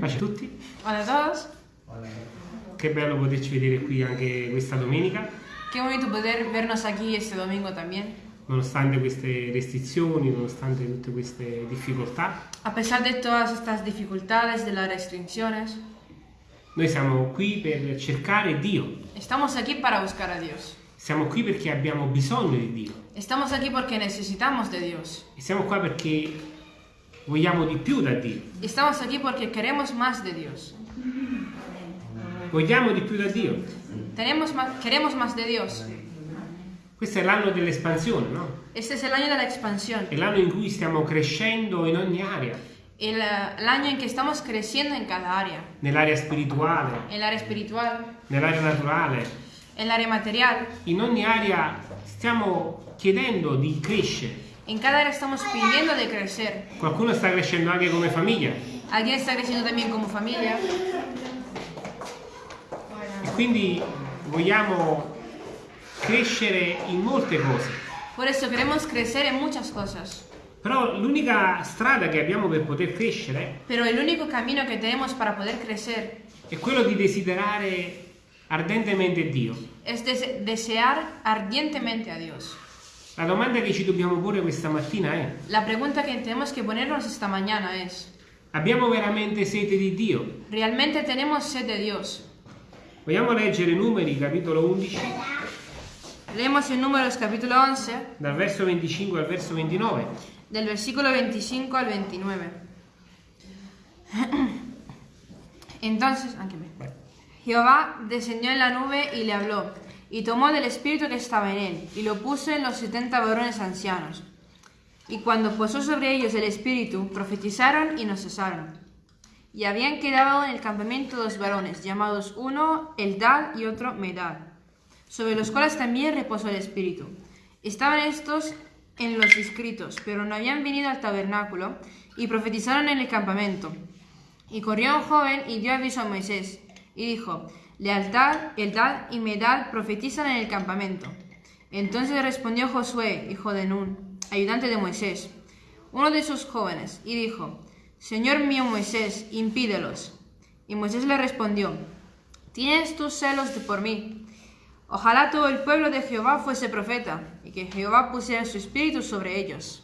Pace a tutti. Hola a todos. Che bello poterci vedere qui anche questa domenica, Qué bonito poder vernos aquí este domingo también. nonostante queste restrizioni, nonostante tutte queste difficoltà. A pesar de todas estas dificultades, de las restricciones, Noi siamo qui per cercare Dio. estamos aquí para buscar a Dios. Siamo qui perché abbiamo bisogno di Dio. Estamos aquí porque necesitamos de Dios. E siamo qua perché vogliamo di più da Dio. Estamos aquí porque queremos más de Dios. Vogliamo di più da Dio. Tenemos más, queremos más de Dios. Questo è l'anno dell'espansione, no? Este es el año de la expansión. È l'anno in cui stiamo crescendo in ogni area, El, el año en que estamos creciendo en cada área. nell'area spirituale, En el área espiritual, nell'area naturale, en el área material. in ogni area stiamo chiedendo di crescere. En cada área estamos pidiendo de crecer. Qualcuno sta crescendo anche come famiglia Alguien está creciendo también como familia. e quindi vogliamo crescere in molte cose. Por eso queremos crecer en muchas cosas. Però l'unica strada che abbiamo per poter crescere Pero el único camino que tenemos para poder crecer è quello di desiderare ardentemente Dio. es dese- desear ardientemente a Dios. La domanda che ci dobbiamo porre questa mattina è, La pregunta que tenemos que ponernos esta mañana es, abbiamo veramente sete di Dio? ¿realmente tenemos sed de Dios? Vogliamo leggere Numeri capitolo 11 Leemos en Números capítulo 11, dal verso 25 al verso 29. del versículo 25 al 29. Entonces, aquí me- Jehová descendió en la nube y le habló, y tomó del espíritu que estaba en él, y lo puso en los setenta varones ancianos. Y cuando posó sobre ellos el espíritu, profetizaron y no cesaron. Y habían quedado en el campamento dos varones, llamados uno Eldad y otro Medad, sobre los cuales también reposó el espíritu. Estaban estos en los inscritos, pero no habían venido al tabernáculo, y profetizaron en el campamento. Y corrió un joven y dio aviso a Moisés, y dijo, Lealtad, Eldad y Medad profetizan en el campamento. Entonces respondió Josué, hijo de Nun, ayudante de Moisés, uno de sus jóvenes, y dijo, Señor mío Moisés, impídelos. Y Moisés le respondió, ¿tienes tus celos de por mí? Ojalá todo el pueblo de Jehová fuese profeta, y que Jehová pusiera su espíritu sobre ellos.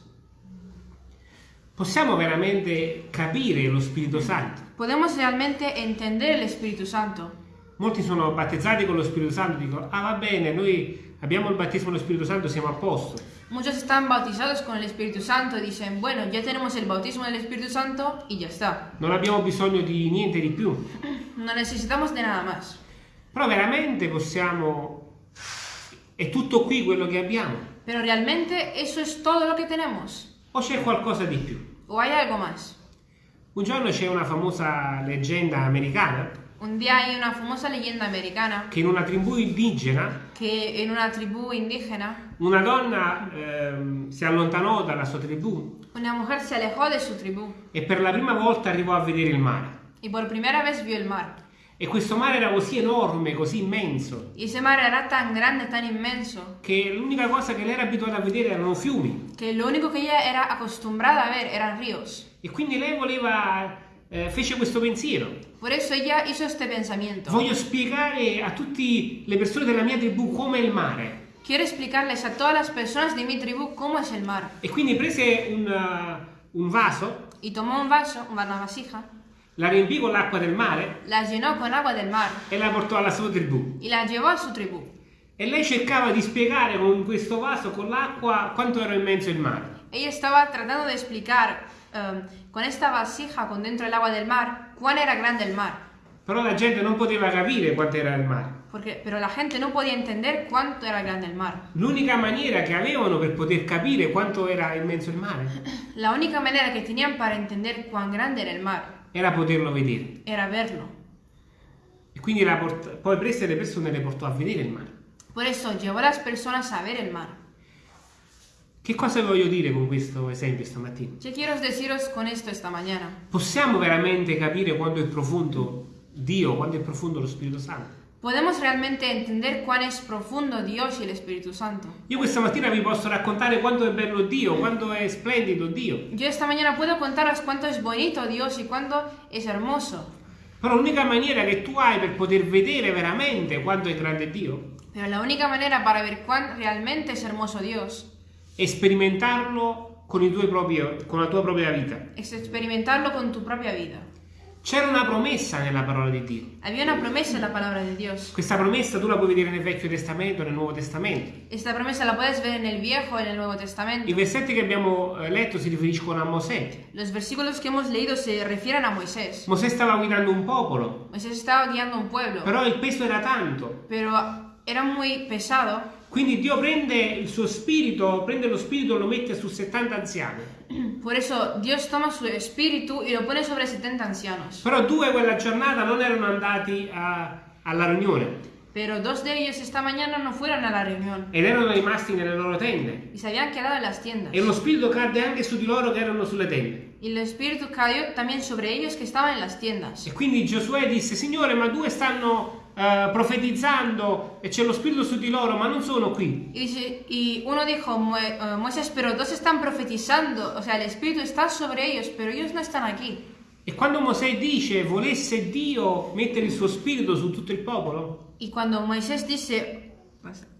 Possiamo veramente capire lo Spirito Santo? Podemos realmente entender el Espíritu Santo. Molti sono battezzati con lo Spirito Santo e dicono, ah va bene, noi abbiamo il battesimo dello Spirito Santo, siamo a posto. Muchos están bautizados con el Espíritu Santo y dicen, bueno, ya tenemos el bautismo del Espíritu Santo y ya está. Non abbiamo bisogno di niente di più. No necesitamos de nada más. Però veramente possiamo... È tutto qui quello che abbiamo? Pero realmente eso es todo lo que tenemos. O c'è qualcosa di più? ¿O hay algo más? Un giorno c'è una famosa leggenda americana Un día hay una famosa leyenda americana che in una tribù indigena que en una tribu indígena una donna ehm, si allontanò dalla sua tribù una mujer se alejó de su tribu e per la prima volta arrivò a vedere il mare. y por primera vez vio el mar. E questo mare era così enorme, così immenso, Y ese mar era tan grande, tan inmenso, che l'unica cosa che lei era abituata a vedere erano fiumi. que lo único que ella era acostumbrada a ver eran ríos. E quindi lei voleva, eh, fece questo pensiero. Por eso ella hizo este pensamiento. Voglio spiegare a tutte le persone della mia tribù com'è il mare. Quiero explicarles a todas las personas de mi tribu cómo es el mar. E quindi prese un, uh, un vaso, Y tomó un vaso, una vasija, la riempì con l'acqua del mare la llenó con agua del mar e la portò alla sua tribù. y la llevó a su tribu. E lei cercava di spiegare con questo vaso, con l'acqua, quanto era immenso il mare. Ella estaba tratando de explicar eh, con esta vasija, con dentro el agua del mar, cuán era grande el mar. Però la gente non poteva capire quanto era il mare. Porque, pero la gente no podía entender cuánto era grande el mar. L'unica maniera che avevano per poter capire quanto era immenso il mare La única manera que tenían para entender cuán grande era el mar era poterlo vedere. era verlo. E quindi poi prese le persone e le portò a vedere il mare. Por eso llevó a las personas a ver el mar. Che cosa voglio dire con questo esempio stamattina? ¿Qué quiero deciros con esto esta mañana? Possiamo veramente capire quanto è profondo Dio, quanto è profondo lo Spirito Santo? podemos realmente entender cuán es profundo Dios y el Espíritu Santo. Io questa mattina vi posso raccontare quanto è bello Dio, quanto è splendido Dio. Yo esta mañana puedo contaros cuánto es bonito Dios y cuánto es hermoso. Però l'unica maniera che tu hai per poter vedere veramente quanto è grande Dio Pero la única manera para ver cuán realmente es hermoso Dios è sperimentarlo con, propri- con la tua propria vita. es experimentarlo con tu propia vida. C'era una promessa nella parola di Dio. Había una promesa en la palabra de Dios. Questa promessa tu la puoi vedere nel Vecchio Testamento e nel Nuovo Testamento. Esta promesa la puedes ver en el Viejo y en el Nuevo I Testamento. versetti che abbiamo eh, letto si riferiscono a Mosè. Los versículos que hemos leído se refieren a Moisés. Mosè stava guidando un popolo, Moisés estaba guiando un pueblo, però il peso era tanto. pero era muy pesado. Quindi Dio prende il suo spirito, prende lo spirito e lo mette su 70 anziani. Por eso Dios toma su espíritu y lo pone sobre 70 ancianos. Però due quella giornata non erano andati a- alla riunione Pero dos de ellos esta mañana no fueron a la reunión ed erano rimasti nelle loro tende. y se habían quedado en las tiendas. E lo spirito cadde anche su di loro che erano sulle tende. Y el espíritu cayó también sobre ellos que estaban en las tiendas. E quindi Giosuè disse, Signore, ma due stanno eh, profetizzando e c'è lo spirito su di loro, ma non sono qui. Y, uno dijo, "Mo- eh, Moisés, pero dos están profetizando, o sea, el espíritu está sobre ellos, pero ellos no están aquí. E quando Mosè dice, volesse Dio mettere il suo spirito su tutto il popolo, Y cuando Moisés dice,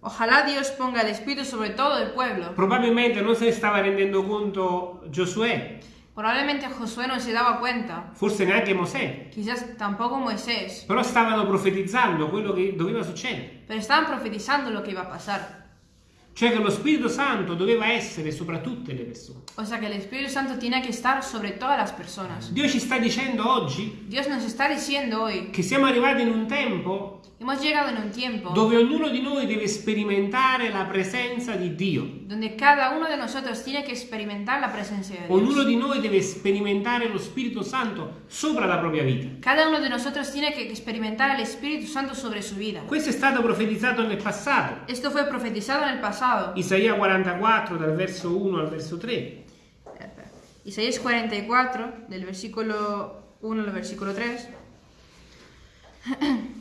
ojalá Dios ponga el espíritu sobre todo el pueblo, probabilmente non se ne stava rendendo conto Giosuè, probablemente Josué no se daba cuenta, forse neanche Mosè, quizás tampoco Moisés, però stavano profetizzando quello che doveva succedere. pero estaban profetizando lo que iba a pasar. Cioè che lo Spirito Santo doveva essere sopra tutte le persone. O sea que el Espíritu Santo tiene que estar sobre todas las personas. Dio ci sta dicendo oggi Dios nos está diciendo hoy, che siamo arrivati in un tempo hemos llegado en un tiempo dove ognuno di noi deve sperimentare la presenza di Dio. donde cada uno de nosotros tiene que experimentar la presencia de Dios. Ognuno di noi deve sperimentare lo Spirito Santo sopra la propria vita. Cada uno de nosotros tiene que experimentar el Espíritu Santo sobre su vida. Questo è stato profetizzato nel passato. Esto fue profetizado en el pasado. Isaia 44 dal verso 1 al verso 3. Isaías 44, del versículo 1 al versículo 3.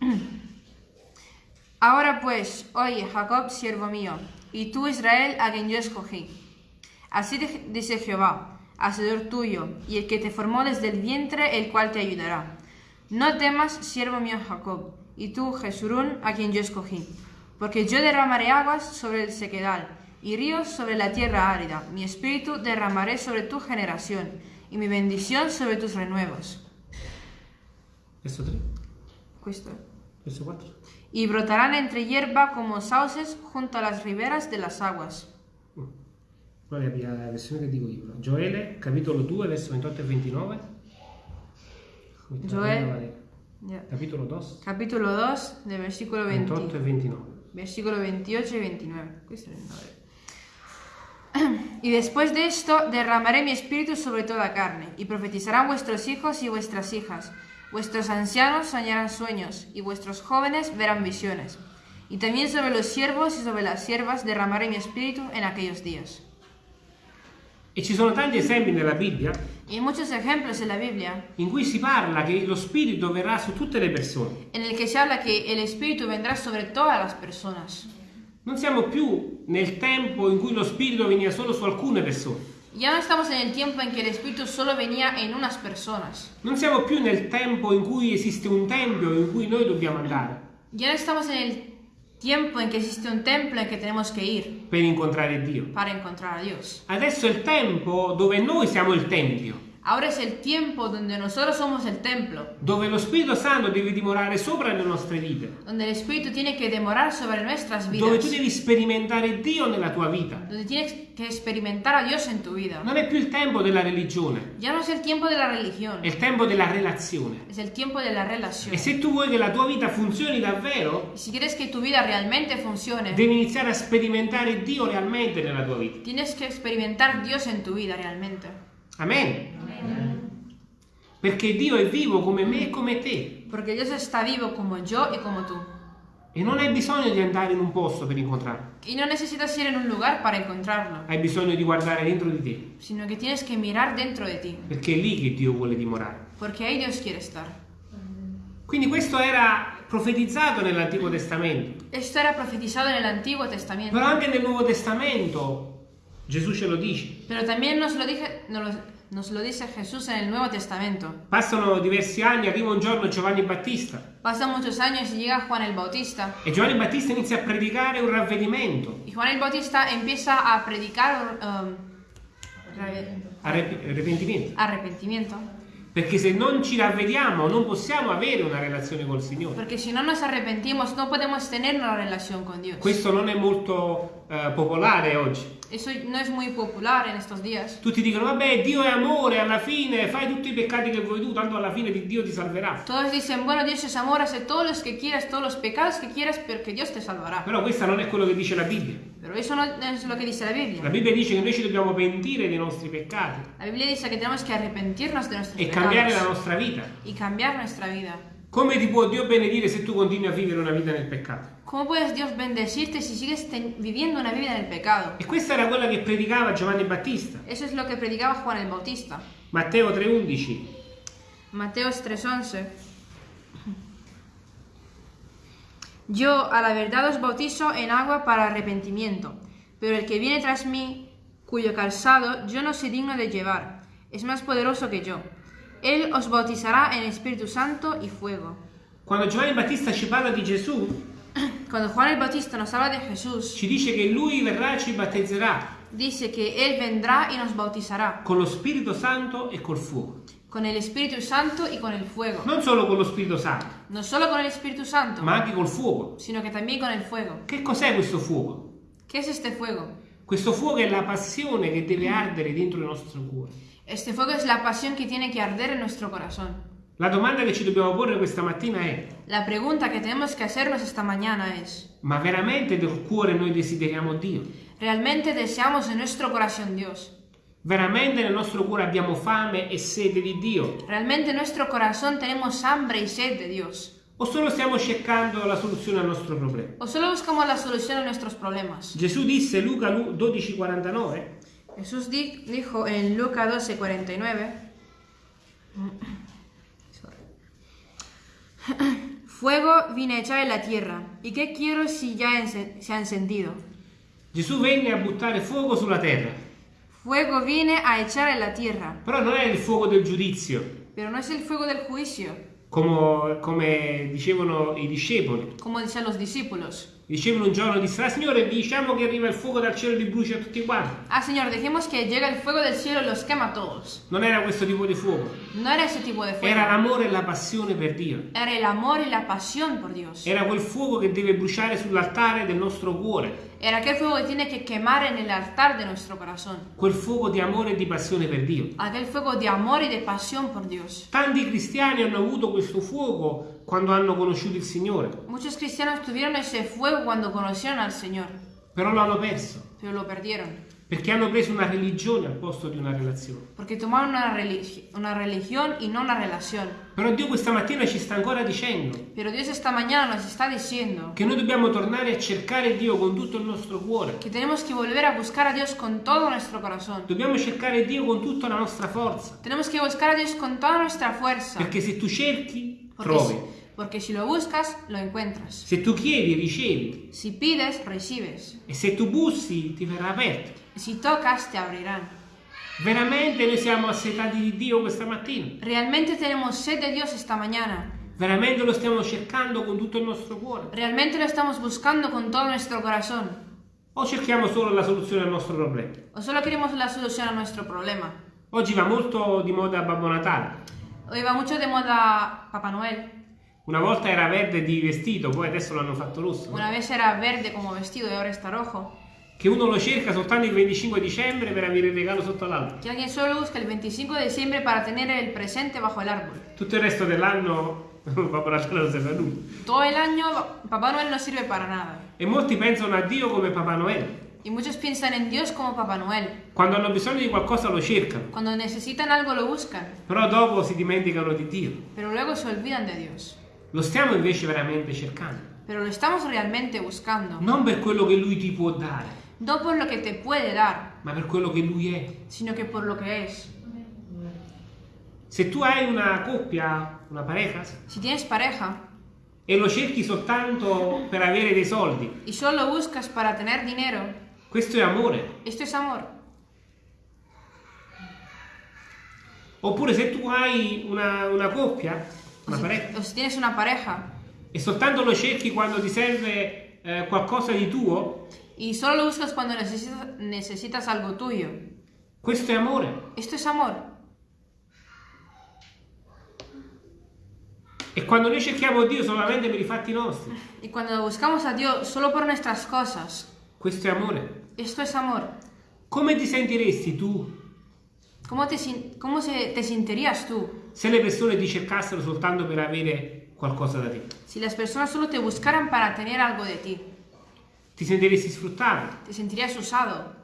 Ahora pues, oye Jacob, siervo mío, y tú Israel, a quien yo escogí. Así dice Jehová, hacedor tuyo, y el que te formó desde el vientre, el cual te ayudará. No temas, siervo mío Jacob, y tú Jesurún, a quien yo escogí, porque yo derramaré aguas sobre el sequedal, y ríos sobre la tierra árida. Mi espíritu derramaré sobre tu generación, y mi bendición sobre tus renuevos. Verso 3. Questo. Verso 4. Y brotarán entre hierba como sauces junto a las riberas de las aguas. Poi abbiamo la versione che dico io. Gioele, capitolo 2, verso 28 e 29. Gioele. Ya. Capitolo 2, Capítulo 2, del versículo 20. 28 e 29. versículo 28 y 29. Questo è il nove. Y después de esto derramaré mi espíritu sobre toda carne, y profetizarán vuestros hijos y vuestras hijas. Vuestros ancianos soñarán sueños, y vuestros jóvenes verán visiones. Y también sobre los siervos y sobre las siervas derramaré mi espíritu en aquellos días. E ci sono tanti esempi nella Bibbia Y hay muchos ejemplos en la Biblia in cui si parla che lo Spirito verrà su tutte le persone. en el que se habla que el espíritu vendrá sobre todas las personas. Non siamo più nel tempo in cui lo Spirito veniva solo su alcune persone. Ya no estamos en el tiempo en que el espíritu solo venía en unas personas. Non siamo più nel tempo in cui esiste un tempio in cui noi dobbiamo andare Ya no estamos en el tiempo en que existe un templo en que tenemos que ir per incontrare Dio. para encontrar a Dios. Adesso è il tempo dove noi siamo il tempio, Ahora es el tiempo donde nosotros somos el templo, dove lo Spirito Santo deve dimorare sopra le nostre vite, donde el Espíritu tiene que demorar sobre nuestras dove tu vidas, devi sperimentare Dio nella tua vita. donde tienes que experimentar a Dios en tu vida. Non è più il tempo della religione, Ya no es el tiempo de la religión, è il tempo della relazione. es el tiempo de la relación. E se tu vuoi che la tua vita funzioni davvero, si quieres que tu vida realmente funcione, devi iniziare a sperimentare Dio realmente nella tua vita. tienes que experimentar Dios en tu vida realmente. Amen. Perché Dio è vivo come me e come te. Porque Dios está vivo como yo y como tú. E non hai bisogno di andare in un posto per incontrarlo, Y no necesitas ir en un lugar para encontrarlo, hai bisogno di guardare dentro di te, sino que tienes que mirar dentro de ti, perché è lì che Dio vuole dimorare. porque ahí Dios quiere estar. Quindi questo era profetizzato nell'Antico Testamento, Esto era el Antiguo Testamento, però anche nel Nuovo Testamento Gesù ce lo dice. pero también nos lo, dije- nos lo- nos lo dice Jesús en el Nuevo Testamento. Passano diversi anni, arriva un giorno Giovanni Battista Pasan muchos años y llega Juan el Bautista. e Giovanni Battista inizia a predicare un ravvedimento, Y Juan el Bautista empieza a predicar um, re- arrep- arrepentimento. arrepentimiento. Perché se non ci ravvediamo non possiamo avere una relazione col Signore. Porque si no nos arrepentimos no podemos tener una relación con Dios. Questo non è molto eh, popolare oggi. Eso no es muy popular en estos días. Tutti dicono, vabbè, Dio è amore, alla fine fai tutti i peccati che vuoi tu, tanto alla fine di Dio ti salverà. Todos dicen, bueno, Dios es amor, hace todos los que quieras, todos los pecados que quieras, porque Dios te salvará. Però questo non è quello che dice la Bibbia. Pero eso no es lo que dice la La Biblia. Bibbia dice che noi ci dobbiamo pentire dei nostri peccati La Biblia dice que tenemos que arrepentirnos de nuestros e cambiare la nostra vita. y cambiar nuestra vida. Come ti può Dio benedire se tu continui a vivere una vita nel peccato? ¿Cómo puedes Dios bendecirte si sigues viviendo una vida en el pecado? E questa era quella che predicava Giovanni Battista. Eso es lo que predicaba Juan el Bautista. Matteo 3:11. Mateos 3:11. Yo a la verdad os bautizo en agua para arrepentimiento, pero el que viene tras mí, cuyo calzado yo no soy digno de llevar, es más poderoso que yo. Él os bautizará en Espíritu Santo y fuego. Quando Giovanni Battista ci parla di Gesù, Cuando Juan el Bautista nos habla de Jesús, ci dice che lui verrà e ci battezzerà dice que Él vendrá y nos bautizará con lo Spirito Santo e col fuoco. con el Espíritu Santo y con el fuego. Non solo con lo Spirito Santo, No solo con el Espíritu Santo, ma anche col fuoco. sino que también con el fuego. Che cos'è questo fuoco? ¿Qué es este fuego? Questo fuoco è la passione che deve ardere dentro il nostro cuore. Este fuego es la pasión que tiene que arder en nuestro corazón. La domanda che ci dobbiamo porre questa mattina è: La pregunta que tenemos que hacernos esta mañana es, ma veramente del cuore noi desideriamo Dio? ¿realmente deseamos en nuestro corazón Dios? Veramente nel nostro cuore abbiamo fame e sete di Dio? ¿Realmente en nuestro corazón tenemos hambre y sed de Dios? O solo stiamo cercando la soluzione al nostro problema? ¿O solo buscamos la solución a nuestros problemas? Gesù disse, Luca 12,49, Jesús di- dijo en Lucas 12:49, Fuego vine a echar en la tierra, ¿y qué quiero si ya se ha encendido? Gesù venne a buttare fuoco sulla terra, Fuego vine a echar en la tierra, però non è il fuoco del giudizio, pero no es el fuego del juicio, come, come dicevano i discepoli. como dicen los discípulos. Discepoli un giorno dissero, ah, Signore, diciamo che arriva il fuoco dal cielo e li brucia tutti quanti. Ah, Señor, dejemos que llegue el fuego del cielo y los quema a todos. Non era questo tipo di fuoco, No era ese tipo de fuego. era l'amore e la passione per Dio. Era el amor y la pasión por Dios. Era quel fuoco che deve bruciare sull'altare del nostro cuore, Era aquel fuego que tiene que quemar en el altar de nuestro corazón. quel fuoco di amore e di passione per Dio. Aquel fuego de amor y de pasión por Dios. Tanti cristiani hanno avuto questo fuoco quando hanno conosciuto il Signore, Muchos cristianos tuvieron ese fuego cuando conocieron al Señor, però lo hanno perso, pero lo perdieron. perché hanno preso una religione al posto di una relazione. Porque tomaron una, religi- una religión y no una relación. Però Dio questa mattina ci sta ancora dicendo Pero Dios esta mañana nos está diciendo che noi dobbiamo tornare a cercare Dio con tutto il nostro cuore. que tenemos que volver a buscar a Dios con todo nuestro corazón. Dobbiamo cercare Dio con tutta la nostra forza, Tenemos que buscar a Dios con toda nuestra fuerza. perché se tu cerchi, Porque trovi. Porque si lo buscas, lo encuentras. Se tu chiedi, ricevi. Si pides, recibes. E se tu bussi, ti verrà aperto. Si tocas, te abrirán. Veramente noi siamo assetati di Dio questa mattina. Realmente tenemos sed de Dios esta mañana. Veramente lo stiamo cercando con tutto il nostro cuore. Realmente lo estamos buscando con todo nuestro corazón. O cerchiamo solo la soluzione al nostro problema. O solo queremos la solución a nuestro problema. Oggi va molto di moda Babbo Natale. Hoy va mucho de moda Papá Noel. Una volta era verde di vestito, poi adesso l'hanno fatto rosso. Una vez era verde como vestido y ahora está rojo. Che uno lo cerca soltanto il 25 dicembre per avere il regalo sotto l'albero. Que alguien solo busca el 25 de diciembre para tener el presente bajo el árbol. Tutto il resto dell'anno Babbo Natale non serve a nulla. Todo el año Papá Noel no sirve para nada. E molti pensano a Dio come Papà Noele. Y muchos piensan en Dios como Papá Noel. Quando hanno bisogno di qualcosa lo cercano, Cuando necesitan algo lo buscan, però dopo si dimenticano di Dio. pero luego se olvidan de Dios. Lo stiamo invece veramente cercando. pero lo estamos realmente buscando. non per quello che Lui ti può dare, No por lo que te puede dar, ma per quello che Lui è. sino que por lo que es. Se tu hai una coppia, una pareja, Si tienes pareja e lo cerchi soltanto per avere dei soldi, y solo lo buscas para tener dinero, questo è amore. esto es amor. Oppure se tu hai una, una coppia, una si, pareja, o si tienes una pareja e soltanto lo cerchi quando ti serve eh, qualcosa di tuo, y solo lo buscas cuando necesitas, necesitas algo tuyo, questo è amore. esto es amor. E quando noi cerchiamo Dio solamente per i fatti nostri, Y cuando buscamos a Dios solo por nuestras cosas, questo è amore. esto es amor. Come ti sentiresti tu ¿Cómo te, sin- cómo se- te sentirías tú se le persone ti cercassero soltanto per avere qualcosa da te? si las personas solo te buscaran para tener algo de ti? Ti sentiresti sfruttato? ¿Te sentirías usado?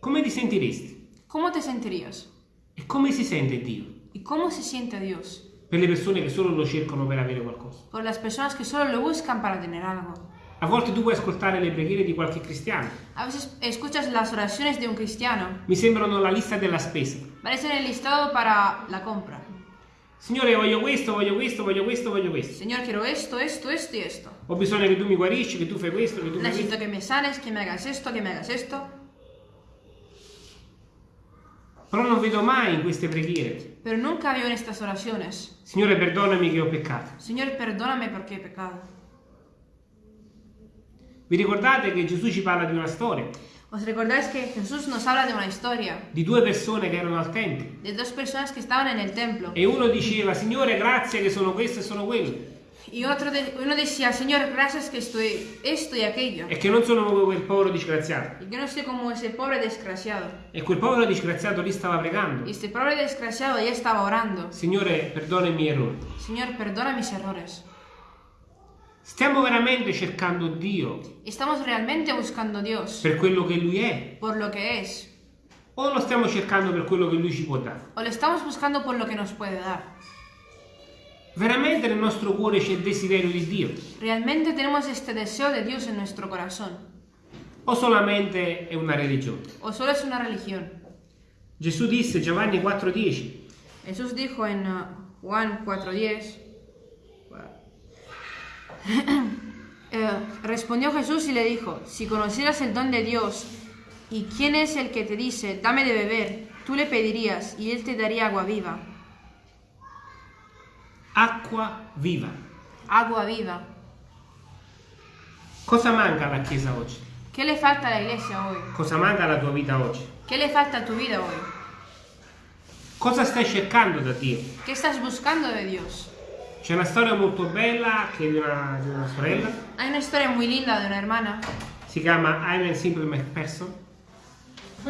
Come ti sentiresti? ¿Cómo te sentirías? E come si sente Dio ¿Y cómo se siente Dios? per le persone che solo lo cercano per avere qualcosa? Por las personas que solo lo buscan para tener algo. A volte tu puoi ascoltare le preghiere di qualche cristiano, A veces escuchas las oraciones de un cristiano, mi sembrano la lista della spesa. parecen el listado para la compra. Signore, voglio questo, voglio questo, voglio questo, voglio questo. Señor, quiero esto, esto, esto y esto. Ho bisogno che tu mi guarisci, che tu fai questo, che tu fai Necesito que me sanes, que me hagas esto, que me hagas esto. Però non vedo mai in queste preghiere. Pero nunca veo en estas oraciones. Signore, perdonami che ho peccato. Señor, perdóname porque he pecado. Vi ricordate che Gesù ci parla di una storia ¿Os recordáis que Jesús nos habla de una historia di due persone che erano al tempio de dos personas que estaban en el templo? e uno diceva, Signore, grazie che sono questo e sono quello Y otro de- uno decía, Señor, gracias que estoy esto y aquello. e che non sono come quel povero disgraziato. Y que no soy como ese pobre desgraciado. E quel povero disgraziato lì stava pregando. Y este pobre desgraciado ya estaba orando. Signore, perdona i miei errori. Señor, perdona mis errores. Stiamo veramente cercando Dio ¿Estamos realmente buscando Dios per quello che Lui è por lo que es? o lo stiamo cercando per quello che Lui ci può dare? ¿O lo estamos buscando por lo que nos puede dar? Veramente nel nostro cuore c'è il desiderio di Dio ¿Realmente tenemos este deseo de Dios en nuestro corazón? o solamente è una religione? ¿O solo es una religión? Gesù disse, Giovanni 4:10, Jesús dijo en uh, Juan 4:10, eh, respondió Jesús y le dijo, si conocieras el don de Dios y quién es el que te dice, dame de beber, tú le pedirías y él te daría agua viva, acqua viva. agua viva. Cosa manca alla Chiesa oggi? ¿Qué le falta a la iglesia hoy? Cosa manca alla tua vita oggi? ¿Qué le falta a tu vida hoy? Cosa stai cercando da Dio? ¿Qué estás buscando de Dios? C'è una storia molto bella che è di una, di una sorella, Hay una historia muy linda de una hermana. si chiama I'm a Simple McPherson.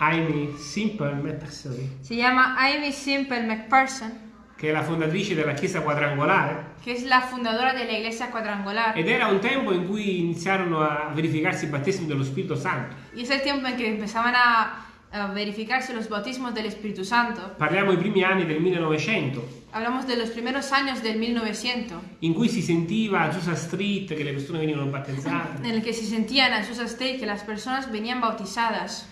I'm a Simple McPherson, Se llama Amy Simple McPherson, che è la fondatrice della Chiesa Quadrangolare. que es la fundadora de la iglesia cuadrangular. Ed era un tempo in cui iniziarono a verificarsi il battesimo dello Spirito Santo. Y es el tiempo en que empezaban a, a verificarse los bautismos del Espíritu Santo. Parliamo dei primi anni del 1900, Hablamos de los primeros años del 1900, in cui si sentiva a Azusa Street che le persone venivano en battezzate. el que se sentían en Azusa State que las personas venían bautizadas.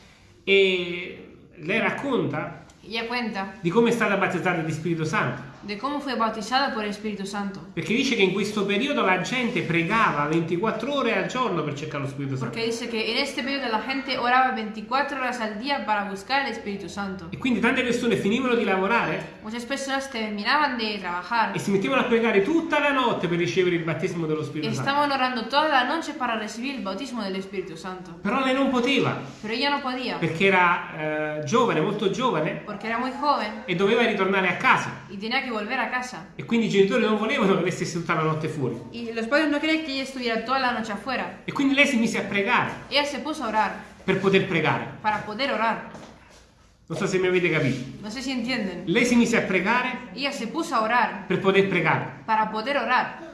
E lei racconta ella cuenta di come è stata battezzata di Spirito Santo. De cómo fue bautizada por el Espíritu Santo. Perché dice che in questo periodo la gente pregava 24 ore al giorno per cercare lo Spirito Santo. Porque dice que en este periodo la gente oraba 24 horas al día para buscar el Espíritu Santo. E quindi tante persone finivano di lavorare Muchas personas terminaban de trabajar e si mettevano a pregare tutta la notte per ricevere il battesimo dello Spirito Santo. estaban orando toda la noche para recibir el bautismo del Espíritu Santo. Però lei non poteva Pero ella no podía perché era eh, giovane, molto giovane porque era muy joven e doveva ritornare a casa. y tenía que volver a casa. E quindi i genitori non volevano che lei stesse tutta la notte fuori. Y los padres no querían que ella estuviera toda la noche afuera. E quindi lei si mise a pregare Ella se puso a orar per poter pregare. para poder orar. Non so se mi avete capito. No sé si entienden. Lei si mise a pregare Ella se puso a orar per poter pregare. para poder orar.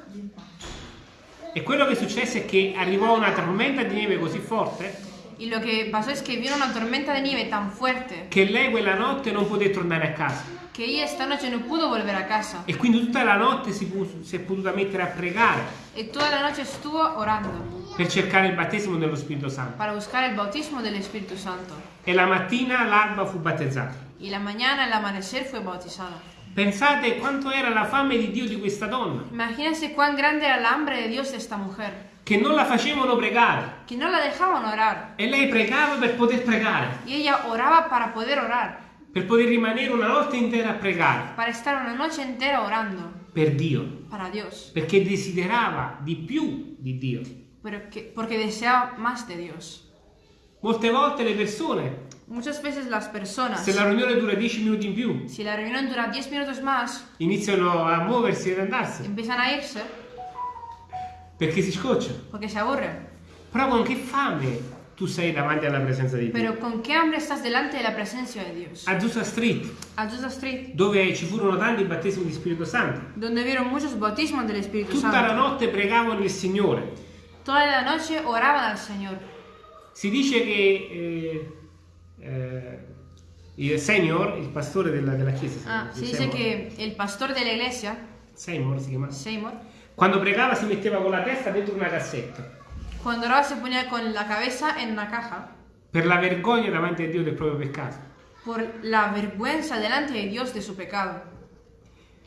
E quello che successe è che arrivò una tormenta di neve così forte Y lo que pasó es que vino una tormenta de nieve tan fuerte che lei quella notte non poté tornare a casa. que ella esta noche no pudo volver a casa. E quindi tutta la notte si, pu- si è potuta mettere a pregare Y toda la noche estuvo orando per cercare il battesimo dello Spirito Santo. para buscar el bautismo del Espíritu Santo. E la mattina l'alba fu battezzata. Y la mañana, al amanecer, fue bautizada. Pensate quanto era la fame di Dio di questa donna, Imagínense cuán grande era el hambre de Dios de esta mujer, che non la facevano pregare. que no la dejaban orar. E lei pregava per poter pregare, Y ella oraba para poder orar, per poter rimanere una notte intera a pregare para estar una noche entera orando per Dio, para Dios, perché desiderava di più di Dio. que, porque deseaba más de Dios. Molte volte le persone, Muchas veces las personas, se la riunione dura 10 minuti in più, si la reunión dura 10 minutos más, iniziano a muoversi ed andarsene empiezan a irse perché si scocciano. porque se aburren. Però con che fame tu sei davanti alla presenza di Dio? Pero ¿con qué hambre estás delante de la presencia de Dios? A Azusa Street, Azusa Street, dove ci furono tanti battesimi di Spirito Santo, donde vieron muchos bautismos del Espíritu tutta la Santo. notte pregavano il Signore. Toda la noche oraban al Señor. Si dice che eh, eh, il Senior, il pastore della, della chiesa, Ah, il se dice Seymour, que el pastor de la iglesia, Seymour si chiama, Seymour, quando pregava si metteva con la testa dentro una cassetta cuando oraba se ponía con la cabeza en una caja per la vergogna davanti a Dio del proprio peccato. por la vergüenza delante de Dios de su pecado.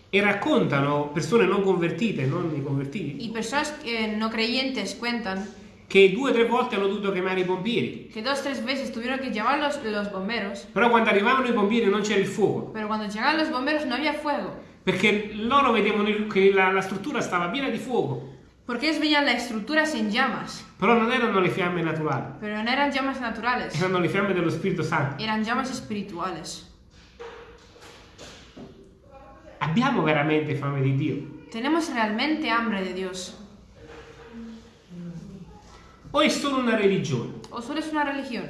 E raccontano persone non convertite, non i convertiti, Y personas eh, no creyentes cuentan che due o tre volte hanno dovuto chiamare i pompieri. que dos tres veces tuvieron que llamar los, los bomberos, Però quando arrivavano i pompieri non c'era il fuoco, pero cuando llegaban los bomberos no había fuego, perché loro vedevano che la, la struttura stava piena di fuoco, porque ellos veían las estructuras en llamas, però non erano le fiamme naturali, pero no eran llamas naturales, erano le fiamme dello Spirito Santo. eran llamas espirituales. Abbiamo veramente fame di Dio? Tenemos realmente hambre de Dios. O è solo una religione? O solo es una religión.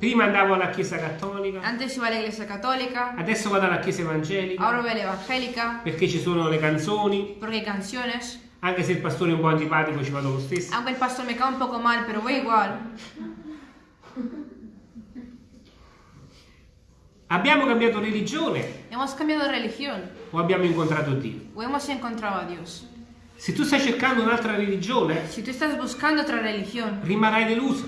Prima andavo alla chiesa cattolica, Antes iba a la iglesia católica, adesso vado alla chiesa evangelica, ahora voy a la evangélica, perché ci sono le canzoni, porque canciones. anche se il pastore è un po' antipatico ci vado lo stesso. Aunque el pastor me cae un poco mal, pero voy igual. Abbiamo cambiato religione Hemos cambiado de religión o abbiamo incontrato Dio? o hemos encontrado a Dios. Se tu stai cercando un'altra religione, Si tú estás buscando otra religión, rimarrai deluso,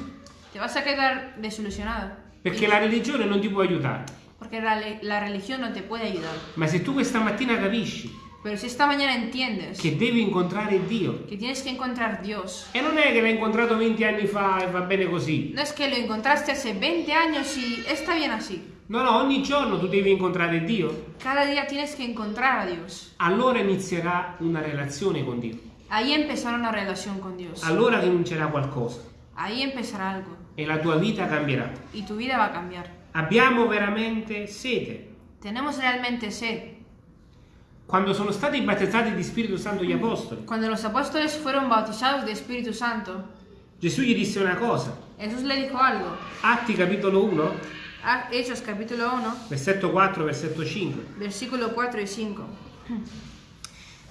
te vas a quedar desilusionado. perché la religione non ti può aiutare. Porque la, la religión no te puede ayudar. Ma se tu questa mattina capisci Pero si esta mañana entiendes che devi incontrare Dio, que tienes que encontrar Dios, e non è che l'hai incontrato 20 anni fa e va bene così. no es que lo encontraste hace 20 años y está bien así. No, no, ogni giorno tu devi incontrare Dio. Cada día tienes que encontrar a Dios. Allora inizierà una relazione con Dio. Ahí empezará una relación con Dios. Allora comincerà qualcosa Ahí empezará algo. E la tua vita cambierà. Y tu vida va a cambiar. Abbiamo veramente sete. Tenemos realmente sed. Quando sono stati battezzati di Spirito Santo gli apostoli, Cuando los apóstoles fueron bautizados de Espíritu Santo, Gesù gli disse una cosa. Jesús le dijo algo. Atti capitolo 1, Ah, Hechos capítulo 1, versetto 4, versetto 5. versículo 4 y 5.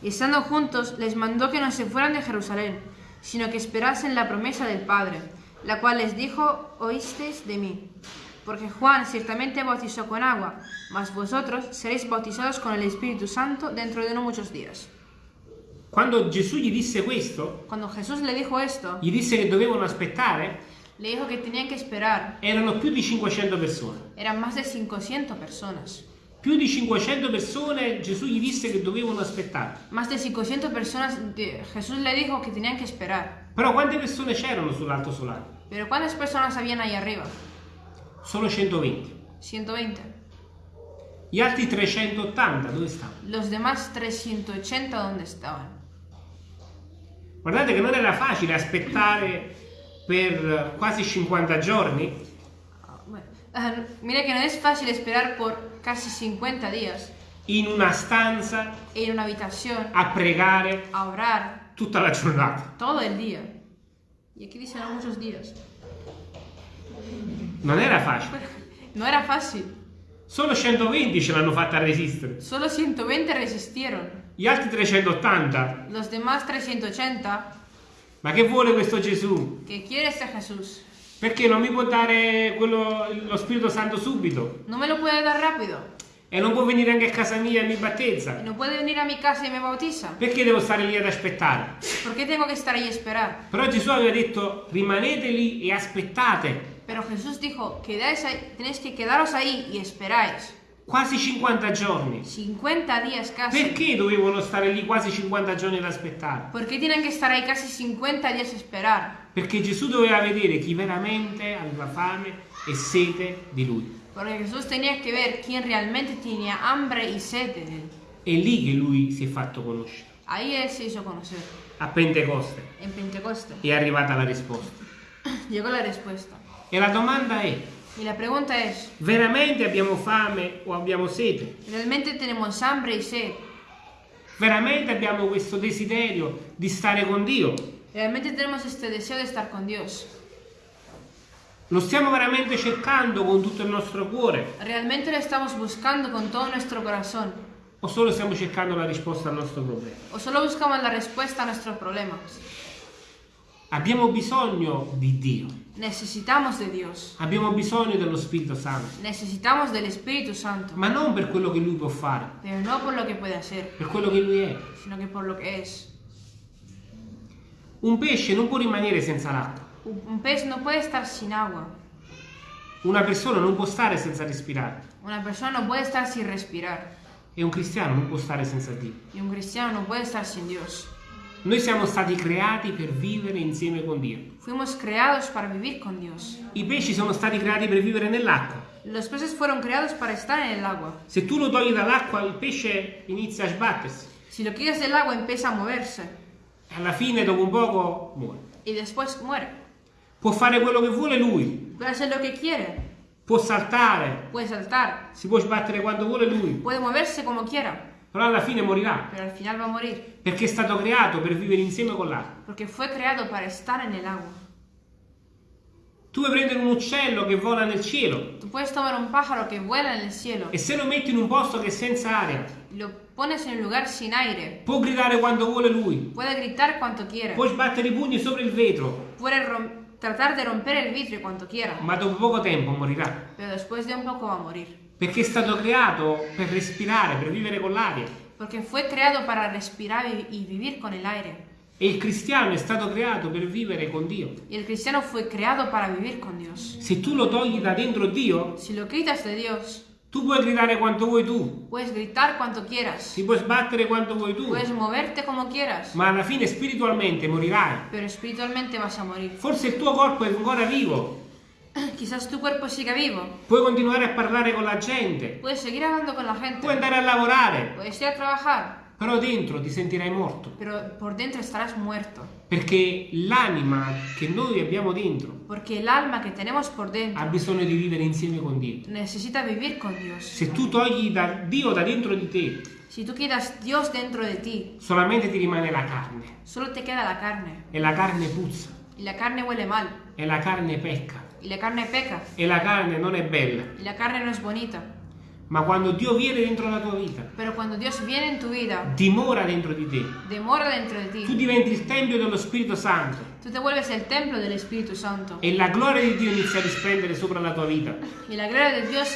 Y estando juntos, les mandó que no se fueran de Jerusalén, sino que esperasen la promesa del Padre, la cual les dijo, oísteis de mí. Porque Juan ciertamente bautizó con agua, mas vosotros seréis bautizados con el Espíritu Santo dentro de no muchos días. Quando Gesù gli disse questo, Cuando Jesús le dijo esto, gli disse che dovevano aspettare, le dijo que tenían que esperar. erano più di 500 persone. Eran más de 500 personas. Più di 500 persone Gesù gli disse che dovevano aspettare. Más de 500 personas, Jesús le dijo que tenían que esperar. Però quante persone c'erano sull'alto solare? Pero ¿cuántas personas habían ahí arriba? Solo 120. 120. Gli altri 380 dove stavano? Los demás 380, ¿dónde estaban? Guardate che non era facile aspettare per quasi 50 giorni. Ah, mira que no es fácil esperar por casi 50 días in una stanza en una a pregare a orar tutta la giornata. todo el día. Y aquí dicen "No, muchos días. Non era facile. No era fácil. Solo 120 ce l'hanno fatta resistere. Solo 120 resistieron. Gli altri 380. Los demás 380, Ma che vuole questo Gesù? que quiere este Jesús? Perché non mi può dare quello- lo Spirito Santo subito? No me lo puede dar rápido. E non può venire anche a casa mia e mi battezza? no puede venir a mi casa y me bautiza. Perché devo stare lì ad aspettare? ¿Por qué tengo que estar ahí y esperar? Però Gesù aveva detto rimanete lì e aspettate. Pero Jesús dijo, quedáis ahí, tenéis que quedaros ahí y esperáis. Quasi 50 giorni. 50 días casi. Perché dovevano stare lì quasi 50 giorni ad aspettare? ¿Por qué tienen que estar ahí casi 50 días a esperar? Perché Gesù doveva vedere chi veramente aveva fame e sete di lui. Porque Jesús tenía que ver quién realmente tenía hambre y sed de él. È lì che lui si è fatto conoscere. Ahí él se hizo conocer, A Pentecoste en Pentecoste. è arrivata la risposta. Llegó la respuesta. E la domanda è, Y la pregunta es, veramente abbiamo fame o abbiamo sete? ¿realmente tenemos hambre y sed? Veramente abbiamo questo desiderio di stare con Dio? ¿Realmente tenemos este deseo de estar con Dios? Lo stiamo veramente cercando con tutto il nostro cuore? ¿Realmente lo estamos buscando con todo nuestro corazón? O solo stiamo cercando la risposta al nostro problema? ¿O solo buscamos la respuesta a nuestros problemas? Abbiamo bisogno di Dio. Necesitamos de Dios. Abbiamo bisogno dello Spirito Santo. Necesitamos del Espíritu Santo. Ma non per quello che Lui può fare, Pero no por lo que puede hacer, per quello che Lui è. sino que por lo que es. Un pesce non può rimanere senza l'acqua. Un pez no puede estar sin agua. Una persona non può stare senza respirare. Una persona no puede estar sin respirar. E un cristiano non può stare senza Dio. Y un cristiano no puede estar sin Dios. Noi siamo stati creati per vivere insieme con Dio. Fuimos creados para vivir con Dios. I pesci sono stati creati per vivere nell'acqua. Los peces fueron creados para estar en el agua. Se tu lo togli dall'acqua, il pesce inizia a sbattersi. Si lo quitas del agua empieza a moverse E alla fine, dopo un poco, muore. y después muere. Può fare quello che vuole lui. Puede hacer lo que quiere. Può saltare. Puede saltar. Si può sbattere quando vuole lui. Puede moverse como quiera. Però alla fine morirà. Pero al final va a morir. Perché è stato creato per vivere insieme con l'acqua. Creado para estar en el agua. Tu puoi prendere un uccello che vola nel cielo. Tú puedes tomar un pájaro que vuela en el cielo E se lo metti in un posto che è senza aria, lo pones en un lugar sin aire. può gridare quando vuole lui. Puede gritar cuanto quiera. Puoi sbattere i pugni sopra il vetro. Puede rom- tratar de romper el vidrio cuanto quiera. Ma dopo poco tempo morirà. Pero después de un poco va a morir. Perché è stato creato per respirare, per vivere con l'aria. Porque fue creado para respirar y, y vivir con el aire. E il cristiano è stato creato per vivere con Dio. Y el cristiano fue creado para vivir con Dios. Se tu lo togli da dentro Dio, Si lo quitas de Dios, tu puoi gridare quanto vuoi tu, puedes gritar cuanto quieras. ti puoi sbattere quanto vuoi tu, Puedes moverte como quieras. ma alla fine spiritualmente morirai. Pero espiritualmente vas a morir. Forse il tuo corpo è ancora vivo, Quizás tu cuerpo siga vivo. puoi continuare a parlare con la gente, Puedes seguir hablando con la puoi gente. andare a lavorare, Puedes ir a trabajar. però dentro ti sentirai morto. Pero por dentro estarás muerto. Perché l'anima che noi abbiamo dentro Porque el alma que tenemos por dentro ha bisogno di vivere insieme con Dio. necesita vivir con Dios. Se tu togli da Dio da dentro di te, Si tú quitas Dios dentro de ti, solamente ti rimane la carne. solo te queda la carne. E la carne puzza, Y la carne huele mal. e la carne pecca, Y la carne peca. e la carne non è bella. Y la carne no es bonita. Ma quando Dio viene dentro la tua vita, Pero cuando Dios viene en tu vida, dimora dentro di te, demora dentro de tu ti. diventi il tempio dello Spirito Santo Tú te vuelves el templo del Espíritu Santo. e la gloria di Dio inizia a risplendere sopra la tua vita. Y la gloria de Dios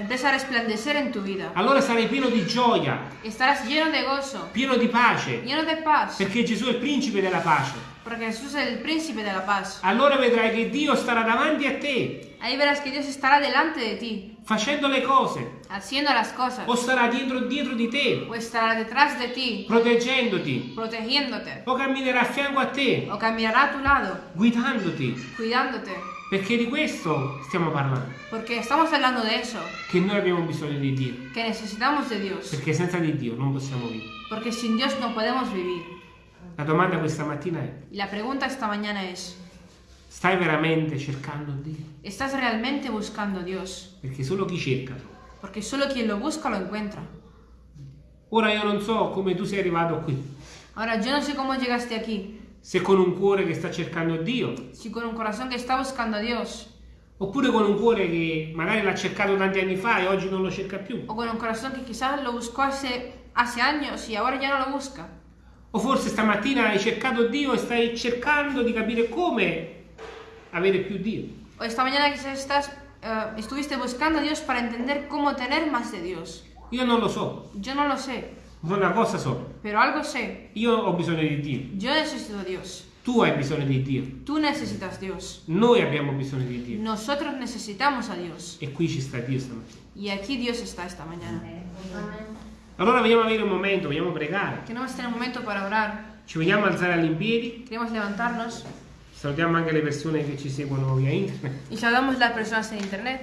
empieza a resplandecer en tu vida. Allora sarai pieno di gioia, Estarás lleno de gozo, pieno di pace, lleno de paz. perché Gesù è il principe della pace. Porque Jesús es el príncipe de la paz. Allora vedrai che Dio starà davanti a te, Ahí verás que Dios estará delante de ti, facendo le cose, haciendo las cosas. o starà dietro, dietro di te, O estará detrás de ti, proteggendoti, protegiéndote. o camminerà a fianco a te, O caminará a tu lado, guidandoti, cuidándote. perché di questo stiamo parlando, Porque estamos hablando de eso, che noi abbiamo bisogno di Dio, que necesitamos de Dios. perché senza di Dio non possiamo vivere. Porque sin Dios no podemos vivir. La domanda questa mattina è, la pregunta esta mañana es, stai veramente cercando Dio? ¿estás realmente buscando a Dios? Perché solo chi cerca. Porque solo quien lo busca lo encuentra. Ora io non so come tu sei arrivato qui, Ahora, yo no sé cómo llegaste aquí. se con un cuore che sta cercando Dio, Si con un corazón que está buscando a Dios, oppure con un cuore che magari l'ha cercato tanti anni fa e oggi non lo cerca più, o con un corazón que quizás lo buscó hace, hace años y ahora ya no lo busca. o forse stamattina hai cercato Dio e stai cercando di capire come avere più Dio. Esta mañana estás, eh, estuviste buscando a Dios para entender cómo tener más de Dios. Io non lo so, Yo no lo sé, una cosa so, pero algo sé. io ho bisogno di Dio, Yo necesito a Dios. tu hai bisogno di Dio, Tú necesitas Dios. noi abbiamo bisogno di Dio. Nosotros necesitamos a Dios. E qui ci sta Dio stamattina. Y aquí Dios está esta mañana. Allora vogliamo avere un momento, vogliamo pregare. Queremos tener un momento para orar. Ci vogliamo alzare all'impiedi. Queremos levantarnos. Salutiamo anche le persone che ci seguono via internet. Y saludamos las personas en internet.